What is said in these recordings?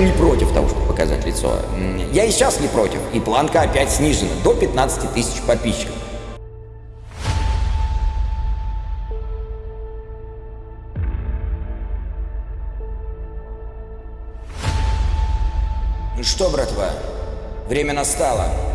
не против того, чтобы показать лицо. Я и сейчас не против. И планка опять снижена до 15 тысяч подписчиков. Ну что, братва, время настало.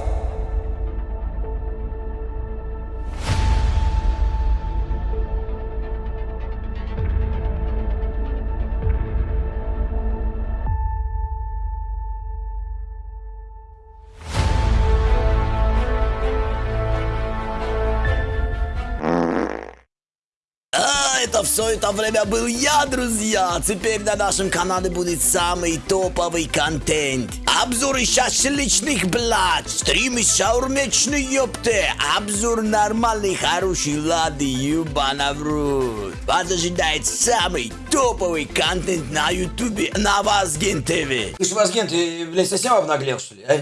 Это все это время был я, друзья. Теперь на нашем канале будет самый топовый контент. Обзоры шашлычных блюд, стримы шаурмечной ёпты, обзор нормальной хорошей лады, юбана в рот. Вас ожидает самый топовый контент на ютубе на Вазген ТВ. Слушай, Вазген, ты, блядь, совсем обнаглел, что ли, а?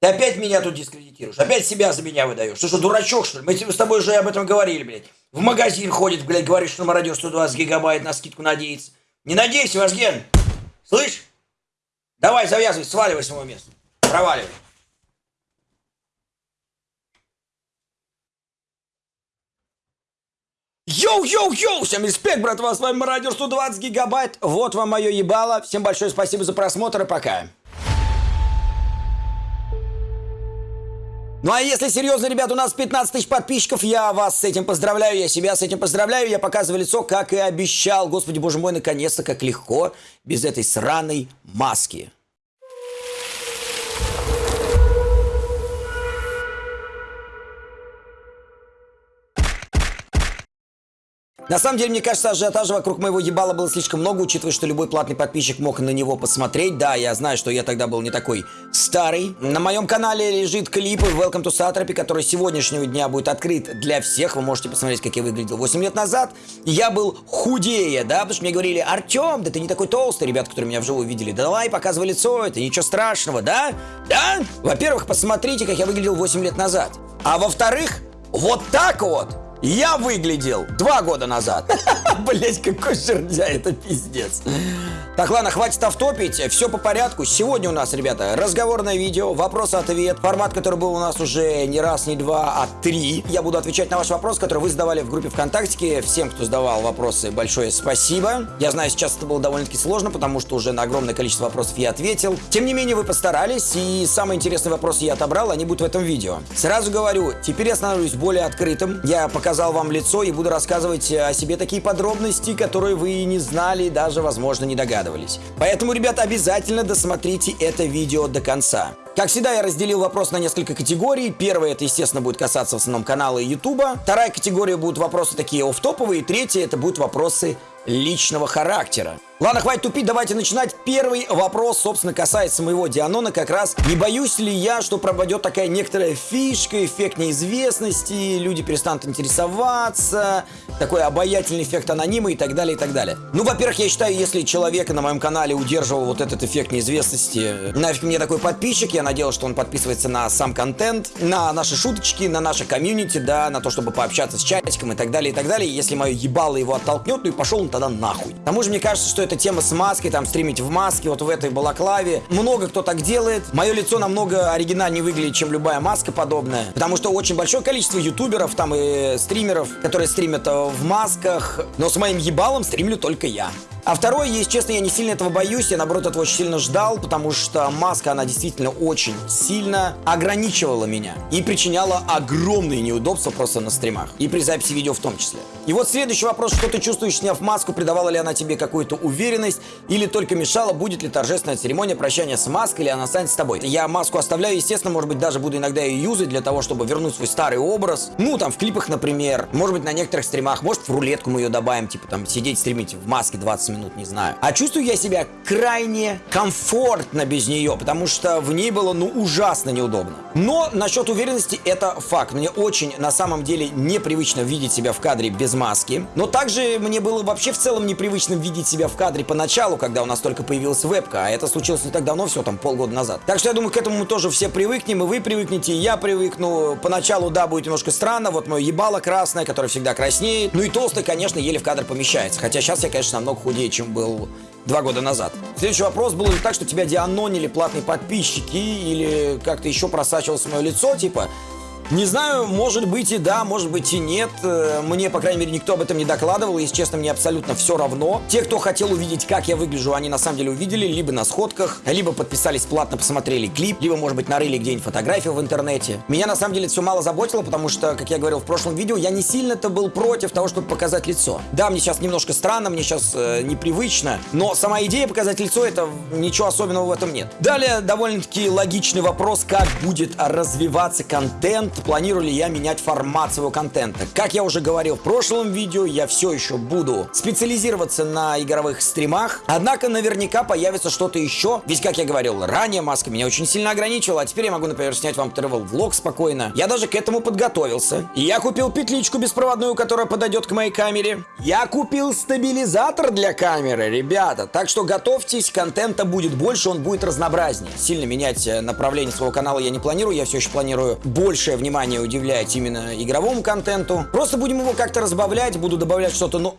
Ты опять меня тут дискредитируешь, опять себя за меня выдаешь. Ты что, дурачок, что ли? Мы с тобой уже об этом говорили, блядь. В магазин ходит, блядь, говорит, что на радио 120 гигабайт на скидку надеется. Не надейся, Вазген. Слышь? Давай, завязывай, сваливай с моего места. Проваливай. Yo-yo-yo! Всем респект, братва, с вами Радио 120 гигабайт. Вот вам мое ебало. Всем большое спасибо за просмотр и пока. Ну а если серьезно, ребят, у нас 15 тысяч подписчиков, я вас с этим поздравляю, я себя с этим поздравляю, я показываю лицо, как и обещал. Господи, боже мой, наконец-то, как легко, без этой сраной маски. На самом деле, мне кажется, ажиотажа вокруг моего ебала было слишком много, учитывая, что любой платный подписчик мог на него посмотреть. Да, я знаю, что я тогда был не такой старый. На моем канале лежит клип Welcome to Satrapy, который сегодняшнего дня будет открыт для всех. Вы можете посмотреть, как я выглядел 8 лет назад. Я был худее, да, потому что мне говорили, Артем, да ты не такой толстый, ребят, которые меня вживую видели. Да давай, показывай лицо, это ничего страшного, да? Да? Во-первых, посмотрите, как я выглядел 8 лет назад. А во-вторых, вот так вот я выглядел два года назад. Блять, какой жердя, это пиздец. Так, ладно, хватит автопить, все по порядку. Сегодня у нас, ребята, разговорное видео, вопрос-ответ. Формат, который был у нас уже не раз, не два, а три. Я буду отвечать на ваш вопрос, который вы задавали в группе ВКонтакте. Всем, кто задавал вопросы, большое спасибо. Я знаю, сейчас это было довольно-таки сложно, потому что уже на огромное количество вопросов я ответил. Тем не менее, вы постарались, и самые интересные вопросы я отобрал, они будут в этом видео. Сразу говорю, теперь я становлюсь более открытым. Я показал вам лицо и буду рассказывать о себе такие подробности, которые вы не знали, даже, возможно, не догадывались. Поэтому, ребята, обязательно досмотрите это видео до конца. Как всегда, я разделил вопрос на несколько категорий. Первая, это, естественно, будет касаться в основном канала и ютуба. Вторая категория будут вопросы такие офф-топовые. Третья, это будут вопросы личного характера. Ладно, хватит тупить, давайте начинать. Первый вопрос, собственно, касается моего Дианона как раз. Не боюсь ли я, что пропадет такая некоторая фишка, эффект неизвестности, люди перестанут интересоваться, такой обаятельный эффект анонима и так далее, и так далее. Ну, во-первых, я считаю, если человека на моем канале удерживал вот этот эффект неизвестности, нафиг мне такой подписчик, я надеялся, что он подписывается на сам контент, на наши шуточки, на наше комьюнити, да, на то, чтобы пообщаться с чатиком и так далее, и так далее. Если мое ебало его оттолкнет, ну и пошел он тогда нахуй. К тому же, мне кажется, что эта тема с маской, там, стримить в маске, вот в этой балаклаве. Много кто так делает. Мое лицо намного оригинальнее выглядит, чем любая маска подобная. Потому что очень большое количество ютуберов, там, и стримеров, которые стримят э, в масках. Но с моим ебалом стримлю только я. А второе, если честно, я не сильно этого боюсь, я наоборот этого очень сильно ждал, потому что маска, она действительно очень сильно ограничивала меня и причиняла огромные неудобства просто на стримах и при записи видео в том числе. И вот следующий вопрос, что ты чувствуешь, сняв маску, придавала ли она тебе какую-то уверенность или только мешала, будет ли торжественная церемония прощания с маской или она останется с тобой. Я маску оставляю, естественно, может быть, даже буду иногда ее юзать для того, чтобы вернуть свой старый образ. Ну, там, в клипах, например, может быть, на некоторых стримах, может, в рулетку мы ее добавим, типа, там, сидеть стримить в маске 20 минут минут, не знаю. А чувствую я себя крайне комфортно без нее, потому что в ней было, ну, ужасно неудобно. Но насчет уверенности это факт. Мне очень, на самом деле, непривычно видеть себя в кадре без маски. Но также мне было вообще в целом непривычно видеть себя в кадре поначалу, когда у нас только появилась вебка, а это случилось не так давно, все там полгода назад. Так что я думаю, к этому мы тоже все привыкнем, и вы привыкнете, и я привыкну. Поначалу, да, будет немножко странно, вот мое ебало красное, которое всегда краснеет. Ну и толстый, конечно, еле в кадр помещается. Хотя сейчас я, конечно, намного худее, сильнее, чем был два года назад. Следующий вопрос, было ли так, что тебя дианонили платные подписчики или как-то еще просачивалось мое лицо, типа, не знаю, может быть и да, может быть и нет. Э, мне, по крайней мере, никто об этом не докладывал. Если честно, мне абсолютно все равно. Те, кто хотел увидеть, как я выгляжу, они на самом деле увидели либо на сходках, либо подписались платно, посмотрели клип, либо, может быть, нарыли где-нибудь фотографию в интернете. Меня, на самом деле, все мало заботило, потому что, как я говорил в прошлом видео, я не сильно-то был против того, чтобы показать лицо. Да, мне сейчас немножко странно, мне сейчас э, непривычно, но сама идея показать лицо, это ничего особенного в этом нет. Далее, довольно-таки логичный вопрос, как будет развиваться контент планирую ли я менять формат своего контента. Как я уже говорил в прошлом видео, я все еще буду специализироваться на игровых стримах, однако наверняка появится что-то еще, ведь, как я говорил ранее, маска меня очень сильно ограничивала, а теперь я могу, например, снять вам travel влог спокойно. Я даже к этому подготовился. Я купил петличку беспроводную, которая подойдет к моей камере. Я купил стабилизатор для камеры, ребята, так что готовьтесь, контента будет больше, он будет разнообразнее. Сильно менять э, направление своего канала я не планирую, я все еще планирую большее внимание удивлять именно игровому контенту. Просто будем его как-то разбавлять, буду добавлять что-то, ну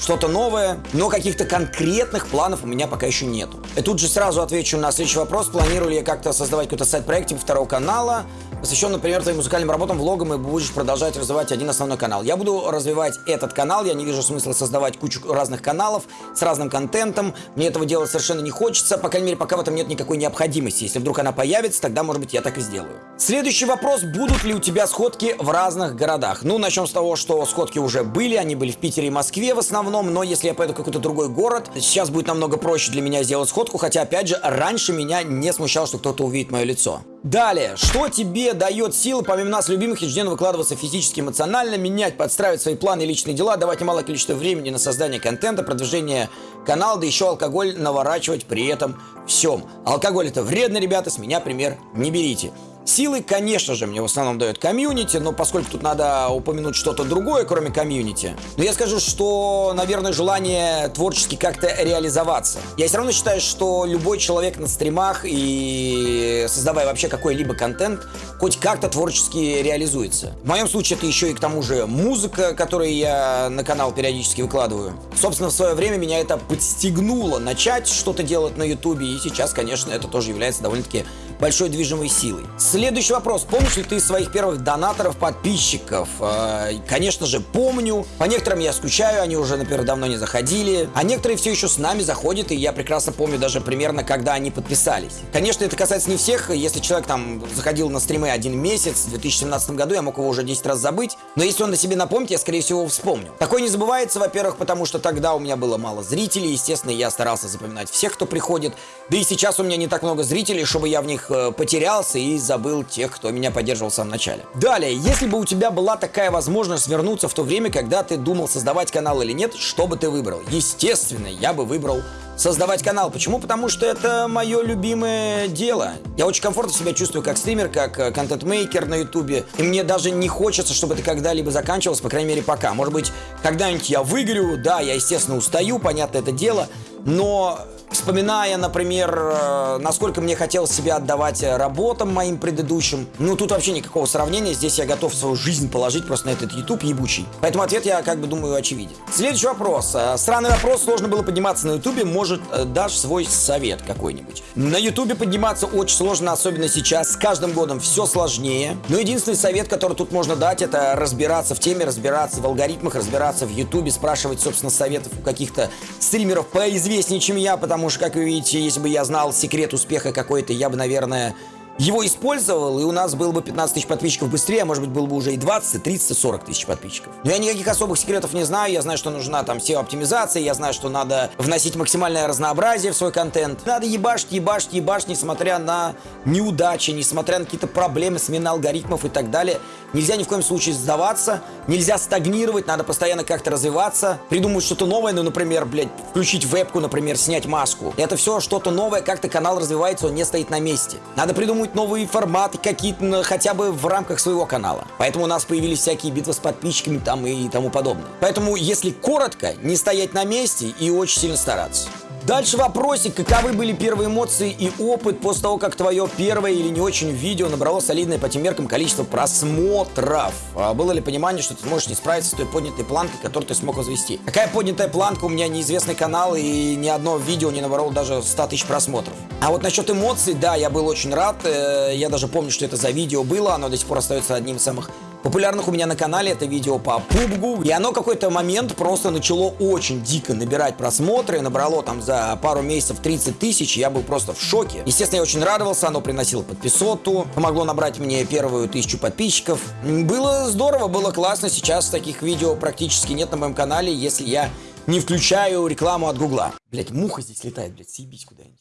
что-то новое, но каких-то конкретных планов у меня пока еще нету. И тут же сразу отвечу на следующий вопрос. Планирую ли я как-то создавать какой-то сайт-проект типа второго канала, посвящен, например, твоим музыкальным работам, влогам, и будешь продолжать развивать один основной канал. Я буду развивать этот канал, я не вижу смысла создавать кучу разных каналов с разным контентом. Мне этого делать совершенно не хочется, по крайней мере, пока в этом нет никакой необходимости. Если вдруг она появится, тогда, может быть, я так и сделаю. Следующий вопрос. Будут ли у тебя сходки в разных городах? Ну, начнем с того, что сходки уже были, они были в Питере и Москве в основном, но если я поеду в какой-то другой город, сейчас будет намного проще для меня сделать сходку, хотя, опять же, раньше меня не смущало, что кто-то увидит мое лицо. Далее, что тебе дает силы, помимо нас, любимых, ежедневно выкладываться физически, эмоционально, менять, подстраивать свои планы и личные дела, давать немалое количество времени на создание контента, продвижение канала, да еще алкоголь наворачивать при этом всем. Алкоголь это вредно, ребята, с меня пример не берите. Силы, конечно же, мне в основном дает комьюнити, но поскольку тут надо упомянуть что-то другое, кроме комьюнити, но я скажу, что, наверное, желание творчески как-то реализоваться. Я все равно считаю, что любой человек на стримах и создавая вообще какой-либо контент, хоть как-то творчески реализуется. В моем случае это еще и к тому же музыка, которую я на канал периодически выкладываю. Собственно, в свое время меня это подстегнуло начать что-то делать на ютубе, и сейчас, конечно, это тоже является довольно-таки большой движимой силой. Следующий вопрос. Помнишь ли ты своих первых донаторов, подписчиков? Э, конечно же, помню. По некоторым я скучаю, они уже, например, давно не заходили. А некоторые все еще с нами заходят, и я прекрасно помню даже примерно, когда они подписались. Конечно, это касается не всех. Если человек там заходил на стримы один месяц в 2017 году, я мог его уже 10 раз забыть. Но если он на себе напомнит, я, скорее всего, вспомню. Такое не забывается, во-первых, потому что тогда у меня было мало зрителей. Естественно, я старался запоминать всех, кто приходит. Да и сейчас у меня не так много зрителей, чтобы я в них потерялся и забыл тех, кто меня поддерживал в самом начале. Далее, если бы у тебя была такая возможность вернуться в то время, когда ты думал создавать канал или нет, что бы ты выбрал? Естественно, я бы выбрал создавать канал. Почему? Потому что это мое любимое дело. Я очень комфортно себя чувствую как стример, как э, контент-мейкер на ютубе. И мне даже не хочется, чтобы это когда-либо заканчивалось, по крайней мере, пока. Может быть, когда-нибудь я выиграю, да, я, естественно, устаю, понятно это дело, но Вспоминая, например, э, насколько мне хотелось себя отдавать работам моим предыдущим, ну тут вообще никакого сравнения, здесь я готов свою жизнь положить просто на этот YouTube ебучий. Поэтому ответ я как бы думаю очевиден. Следующий вопрос. Э, странный вопрос, сложно было подниматься на YouTube, может э, дашь свой совет какой-нибудь. На YouTube подниматься очень сложно, особенно сейчас, с каждым годом все сложнее. Но единственный совет, который тут можно дать, это разбираться в теме, разбираться в алгоритмах, разбираться в YouTube, спрашивать, собственно, советов у каких-то стримеров поизвестнее, чем я, потому потому что, как вы видите, если бы я знал секрет успеха какой-то, я бы, наверное, его использовал, и у нас было бы 15 тысяч подписчиков быстрее, а может быть было бы уже и 20, 30, 40 тысяч подписчиков. Но я никаких особых секретов не знаю, я знаю, что нужна там SEO-оптимизация, я знаю, что надо вносить максимальное разнообразие в свой контент. Надо ебашить, ебашить, ебашить, несмотря на неудачи, несмотря на какие-то проблемы, смены алгоритмов и так далее. Нельзя ни в коем случае сдаваться, нельзя стагнировать, надо постоянно как-то развиваться, придумать что-то новое, ну, например, блядь, включить вебку, например, снять маску. Это все что-то новое, как-то канал развивается, он не стоит на месте. Надо придумать новые форматы какие-то, хотя бы в рамках своего канала. Поэтому у нас появились всякие битвы с подписчиками там и тому подобное. Поэтому, если коротко, не стоять на месте и очень сильно стараться. Дальше вопросик, каковы были первые эмоции и опыт после того, как твое первое или не очень видео набрало солидное по тем меркам количество просмотров? А было ли понимание, что ты сможешь не справиться с той поднятой планкой, которую ты смог возвести? Какая поднятая планка? У меня неизвестный канал и ни одно видео не набрало даже 100 тысяч просмотров. А вот насчет эмоций, да, я был очень рад. Э, я даже помню, что это за видео было. Оно до сих пор остается одним из самых популярных у меня на канале это видео по PUBG, и оно какой-то момент просто начало очень дико набирать просмотры, набрало там за пару месяцев 30 тысяч, я был просто в шоке. Естественно, я очень радовался, оно приносило подписоту, помогло набрать мне первую тысячу подписчиков. Было здорово, было классно, сейчас таких видео практически нет на моем канале, если я не включаю рекламу от Гугла. Блять, муха здесь летает, блять, съебись куда-нибудь.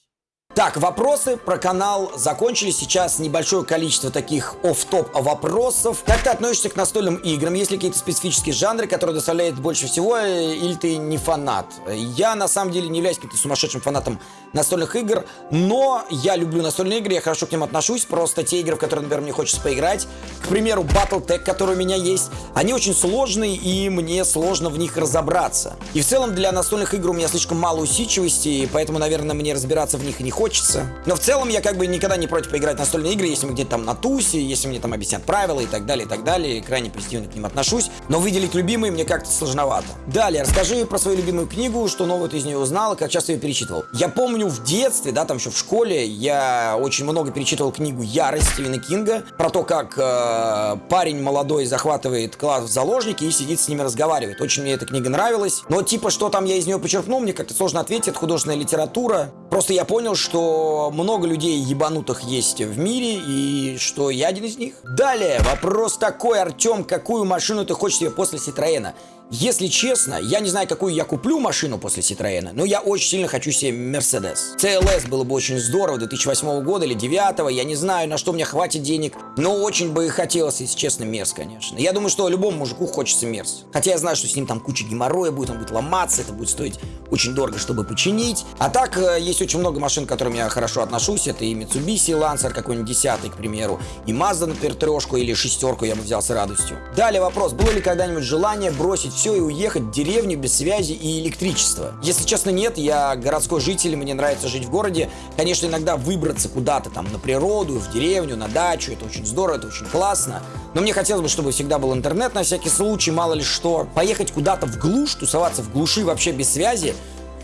Так, вопросы про канал закончились. Сейчас небольшое количество таких оф-топ вопросов. Как ты относишься к настольным играм? Есть ли какие-то специфические жанры, которые доставляют больше всего, э, или ты не фанат? Я, на самом деле, не являюсь каким-то сумасшедшим фанатом настольных игр, но я люблю настольные игры, я хорошо к ним отношусь. Просто те игры, в которые, например, мне хочется поиграть, к примеру, Battletech, который у меня есть, они очень сложные, и мне сложно в них разобраться. И в целом для настольных игр у меня слишком мало усидчивости, поэтому, наверное, мне разбираться в них не хочется хочется. Но в целом я как бы никогда не против поиграть в настольные игры, если мы где-то там на тусе, если мне там объяснят правила и так далее, и так далее. Крайне позитивно к ним отношусь. Но выделить любимые мне как-то сложновато. Далее, расскажи про свою любимую книгу, что новое ты из нее узнал, как часто ее перечитывал. Я помню в детстве, да, там еще в школе, я очень много перечитывал книгу «Ярость» Стивена Кинга, про то, как э, парень молодой захватывает класс в заложники и сидит с ними разговаривает. Очень мне эта книга нравилась. Но типа, что там я из нее почерпнул, мне как-то сложно ответить. Это художественная литература. Просто я понял, что много людей ебанутых есть в мире, и что я один из них. Далее, вопрос такой, Артем, какую машину ты хочешь себе после Ситроена? Если честно, я не знаю, какую я куплю машину после Citroёn, но я очень сильно хочу себе Mercedes. CLS было бы очень здорово, 2008 года или 2009, я не знаю, на что мне хватит денег, но очень бы хотелось, если честно, Мерс, конечно. Я думаю, что любому мужику хочется Мерс. Хотя я знаю, что с ним там куча геморроя будет, он будет ломаться, это будет стоить очень дорого, чтобы починить. А так, э, есть очень много машин, к которым я хорошо отношусь, это и Mitsubishi Lancer какой-нибудь десятый, к примеру, и Mazda, например, трешку или шестерку я бы взял с радостью. Далее вопрос, было ли когда-нибудь желание бросить все и уехать в деревню без связи и электричества? Если честно, нет. Я городской житель, мне нравится жить в городе. Конечно, иногда выбраться куда-то там на природу, в деревню, на дачу, это очень здорово, это очень классно. Но мне хотелось бы, чтобы всегда был интернет на всякий случай, мало ли что. Поехать куда-то в глушь, тусоваться в глуши вообще без связи,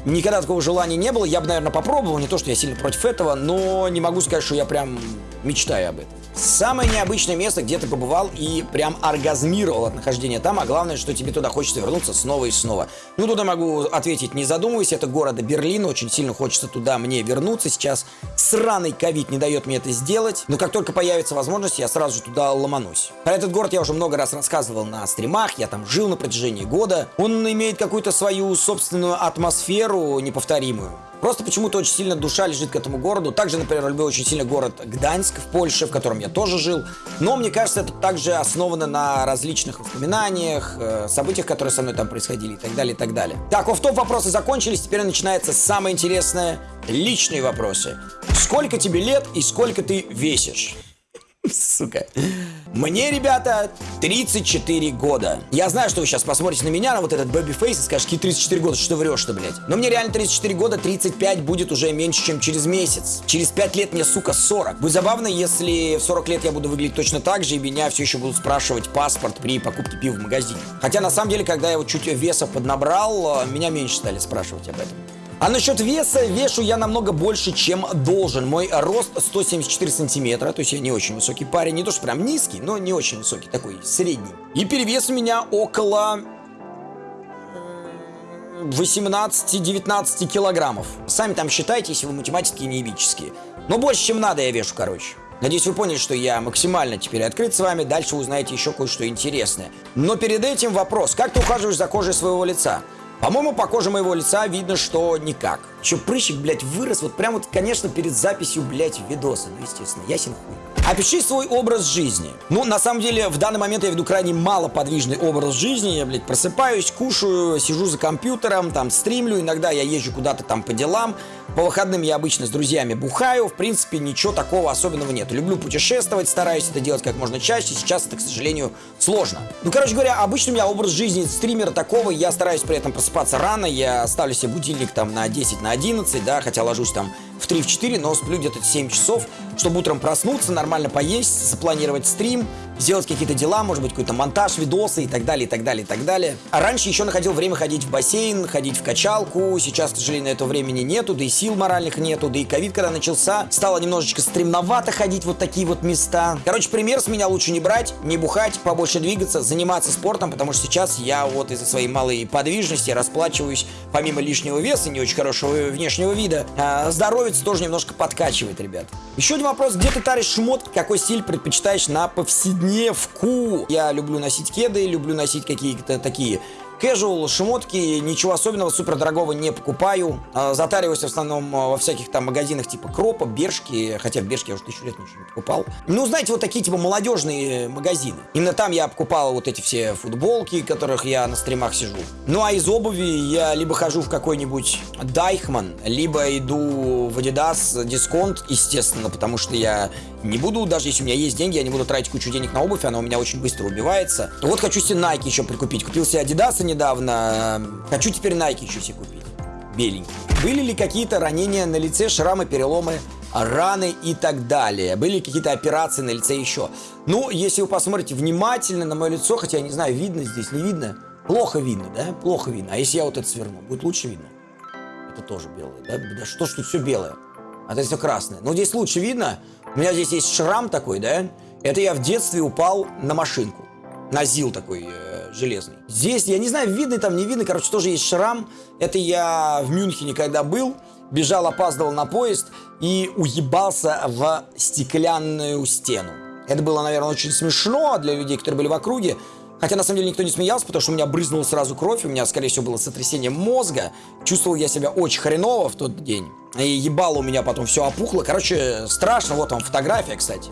Никогда такого желания не было. Я бы, наверное, попробовал. Не то, что я сильно против этого, но не могу сказать, что я прям мечтаю об этом. Самое необычное место, где ты побывал и прям оргазмировал от нахождения там, а главное, что тебе туда хочется вернуться снова и снова. Ну, туда могу ответить, не задумываясь, это города Берлин, очень сильно хочется туда мне вернуться сейчас. Сраный ковид не дает мне это сделать, но как только появится возможность, я сразу же туда ломанусь. Про этот город я уже много раз рассказывал на стримах, я там жил на протяжении года. Он имеет какую-то свою собственную атмосферу неповторимую. Просто почему-то очень сильно душа лежит к этому городу. Также, например, люблю очень сильно город Гданьск в Польше, в котором я тоже жил. Но мне кажется, это также основано на различных воспоминаниях, э, событиях, которые со мной там происходили и так далее, и так далее. Так, офф-топ вопросы закончились. Теперь начинается самое интересное. Личные вопросы. Сколько тебе лет и сколько ты весишь? Сука. Мне, ребята, 34 года. Я знаю, что вы сейчас посмотрите на меня, на вот этот baby face и скажете, какие 34 года, что врешь-то, блядь. Но мне реально 34 года, 35 будет уже меньше, чем через месяц. Через 5 лет мне, сука, 40. Будет забавно, если в 40 лет я буду выглядеть точно так же, и меня все еще будут спрашивать паспорт при покупке пива в магазине. Хотя, на самом деле, когда я вот чуть веса поднабрал, меня меньше стали спрашивать об этом. А насчет веса, вешу я намного больше, чем должен. Мой рост 174 сантиметра, то есть я не очень высокий парень. Не то, что прям низкий, но не очень высокий, такой средний. И перевес у меня около 18-19 килограммов. Сами там считайте, если вы математики и неебические. Но больше, чем надо, я вешу, короче. Надеюсь, вы поняли, что я максимально теперь открыт с вами. Дальше узнаете еще кое-что интересное. Но перед этим вопрос. Как ты ухаживаешь за кожей своего лица? По-моему, по коже моего лица видно, что никак. Че, прыщик, блядь, вырос вот прям вот, конечно, перед записью, блядь, видоса. Ну, естественно, ясен хуй. Опиши свой образ жизни. Ну, на самом деле, в данный момент я веду крайне малоподвижный образ жизни. Я, блядь, просыпаюсь, кушаю, сижу за компьютером, там, стримлю. Иногда я езжу куда-то там по делам. По выходным я обычно с друзьями бухаю. В принципе, ничего такого особенного нет. Люблю путешествовать, стараюсь это делать как можно чаще. Сейчас это, к сожалению, сложно. Ну, короче говоря, обычно у меня образ жизни стримера такого. Я стараюсь при этом просыпаться рано. Я ставлю себе будильник там на 10, на 11, да, хотя ложусь там в 3-4, но сплю где-то 7 часов, чтобы утром проснуться, нормально поесть, запланировать стрим, сделать какие-то дела, может быть, какой-то монтаж, видосы и так далее, и так далее, и так далее. А раньше еще находил время ходить в бассейн, ходить в качалку. Сейчас, к сожалению, на это времени нету, да и сил моральных нету, да и ковид, когда начался, стало немножечко стремновато ходить вот такие вот места. Короче, пример с меня лучше не брать, не бухать, побольше двигаться, заниматься спортом, потому что сейчас я вот из-за своей малой подвижности расплачиваюсь, помимо лишнего веса, не очень хорошего внешнего вида, а здоровец тоже немножко подкачивает, ребят. Еще один вопрос, где ты таришь шмотки, какой стиль предпочитаешь на повседневку? Я люблю носить кеды, люблю носить какие-то такие Casual, шмотки, ничего особенного, супер дорогого не покупаю. А, Затариваюсь в основном а, во всяких там магазинах типа Кропа, Бершки, хотя в Бершке я уже тысячу лет ничего не покупал. Ну, знаете, вот такие типа молодежные магазины. Именно там я покупал вот эти все футболки, которых я на стримах сижу. Ну, а из обуви я либо хожу в какой-нибудь Дайхман, либо иду в Adidas дисконт, естественно, потому что я не буду, даже если у меня есть деньги, я не буду тратить кучу денег на обувь, она у меня очень быстро убивается. Вот хочу себе Nike еще прикупить. Купил себе Adidas недавно. Хочу теперь Nike еще себе купить. Беленький. Были ли какие-то ранения на лице, шрамы, переломы, раны и так далее? Были ли какие-то операции на лице еще? Ну, если вы посмотрите внимательно на мое лицо, хотя я не знаю, видно здесь, не видно. Плохо видно, да? Плохо видно. А если я вот это сверну, будет лучше видно? Это тоже белое, да? Да что ж тут все белое? А это все красное. Но здесь лучше видно. У меня здесь есть шрам такой, да? Это я в детстве упал на машинку. На ЗИЛ такой э, железный. Здесь, я не знаю, видно там, не видно, короче, тоже есть шрам. Это я в Мюнхене, когда был, бежал, опаздывал на поезд и уебался в стеклянную стену. Это было, наверное, очень смешно для людей, которые были в округе. Хотя, на самом деле, никто не смеялся, потому что у меня брызнула сразу кровь, у меня, скорее всего, было сотрясение мозга. Чувствовал я себя очень хреново в тот день. И ебало у меня потом все опухло. Короче, страшно. Вот вам фотография, кстати.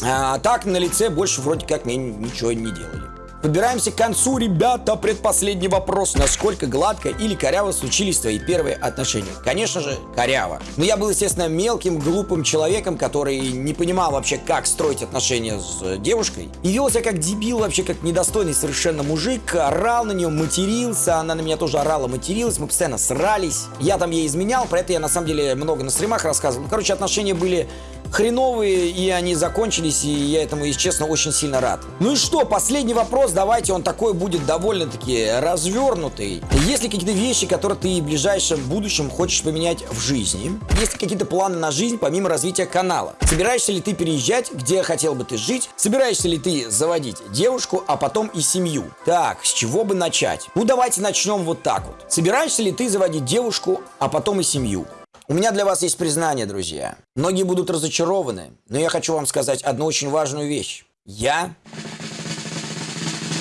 А так на лице больше вроде как мне ничего не делали. Подбираемся к концу, ребята. Предпоследний вопрос. Насколько гладко или коряво случились твои первые отношения? Конечно же, коряво. Но я был, естественно, мелким, глупым человеком, который не понимал вообще, как строить отношения с девушкой. И вел себя как дебил, вообще как недостойный совершенно мужик. Орал на нее, матерился. Она на меня тоже орала, материлась. Мы постоянно срались. Я там ей изменял. Про это я, на самом деле, много на стримах рассказывал. Ну, короче, отношения были хреновые, и они закончились, и я этому, если честно, очень сильно рад. Ну и что, последний вопрос, давайте, он такой будет довольно-таки развернутый. Есть ли какие-то вещи, которые ты в ближайшем будущем хочешь поменять в жизни? Есть ли какие-то планы на жизнь, помимо развития канала? Собираешься ли ты переезжать, где хотел бы ты жить? Собираешься ли ты заводить девушку, а потом и семью? Так, с чего бы начать? Ну, давайте начнем вот так вот. Собираешься ли ты заводить девушку, а потом и семью? У меня для вас есть признание, друзья. Многие будут разочарованы, но я хочу вам сказать одну очень важную вещь. Я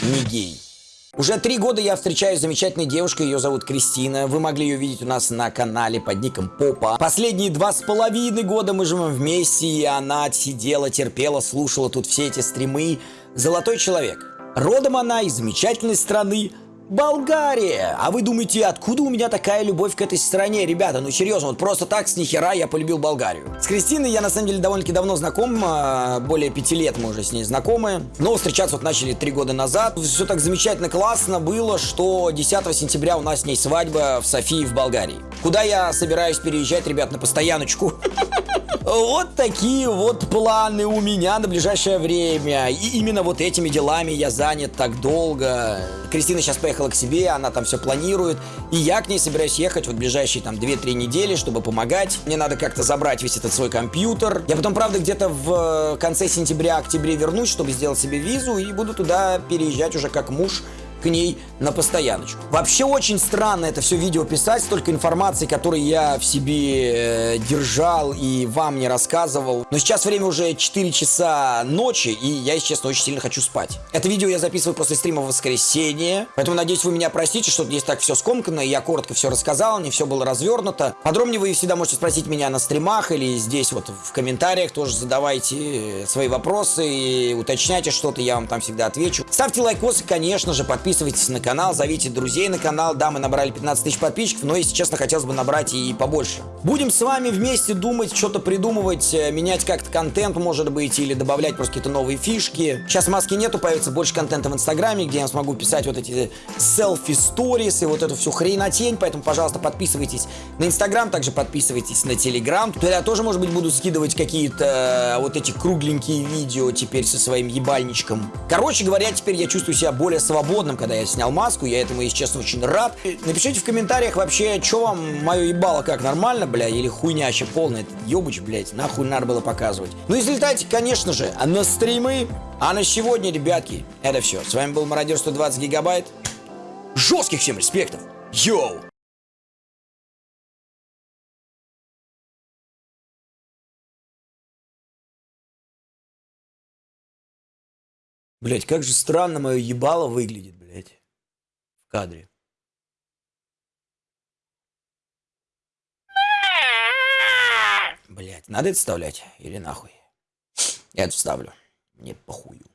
не гей. Уже три года я встречаюсь с замечательной девушкой, ее зовут Кристина. Вы могли ее видеть у нас на канале под ником Попа. Последние два с половиной года мы живем вместе, и она сидела, терпела, слушала тут все эти стримы. Золотой человек. Родом она из замечательной страны Болгария! А вы думаете, откуда у меня такая любовь к этой стране? Ребята, ну серьезно, вот просто так с нихера я полюбил Болгарию. С Кристиной я на самом деле довольно-таки давно знаком, а, более пяти лет мы уже с ней знакомы. Но встречаться вот начали три года назад. Все так замечательно классно было, что 10 сентября у нас с ней свадьба в Софии в Болгарии. Куда я собираюсь переезжать, ребят, на постояночку. Вот такие вот планы у меня на ближайшее время. И именно вот этими делами я занят так долго. Кристина сейчас поехала к себе, она там все планирует. И я к ней собираюсь ехать вот ближайшие там 2-3 недели, чтобы помогать. Мне надо как-то забрать весь этот свой компьютер. Я потом, правда, где-то в конце сентября-октябре вернусь, чтобы сделать себе визу. И буду туда переезжать уже как муж к ней на постояночку. Вообще очень странно это все видео писать, столько информации, которой я в себе э, держал и вам не рассказывал. Но сейчас время уже 4 часа ночи, и я, если честно, очень сильно хочу спать. Это видео я записываю после стрима в воскресенье, поэтому надеюсь, вы меня простите, что здесь так все скомкано, и я коротко все рассказал, не все было развернуто. Подробнее вы всегда можете спросить меня на стримах или здесь вот в комментариях тоже задавайте свои вопросы и уточняйте что-то, я вам там всегда отвечу. Ставьте лайкосы, конечно же, подписывайтесь подписывайтесь на канал, зовите друзей на канал. Да, мы набрали 15 тысяч подписчиков, но, если честно, хотелось бы набрать и побольше. Будем с вами вместе думать, что-то придумывать, э, менять как-то контент, может быть, или добавлять просто какие-то новые фишки. Сейчас маски нету, появится больше контента в Инстаграме, где я смогу писать вот эти селфи-сторис и вот эту всю хренотень, поэтому, пожалуйста, подписывайтесь на Инстаграм, также подписывайтесь на Телеграм. Туда тоже, может быть, буду скидывать какие-то э, вот эти кругленькие видео теперь со своим ебальничком. Короче говоря, теперь я чувствую себя более свободным, когда я снял маску, я этому, если честно, очень рад. Напишите в комментариях вообще, что вам мое ебало, как нормально, бля, или хуйня вообще полная, ебуч, блядь, нахуй надо было показывать. Ну и залетайте, конечно же, на стримы. А на сегодня, ребятки, это все. С вами был Мародер 120 гигабайт. Жестких всем респектов. Йоу! Блять, как же странно мое ебало выглядит, блять, в кадре. Блять, надо это вставлять или нахуй? Я это вставлю. Мне похую.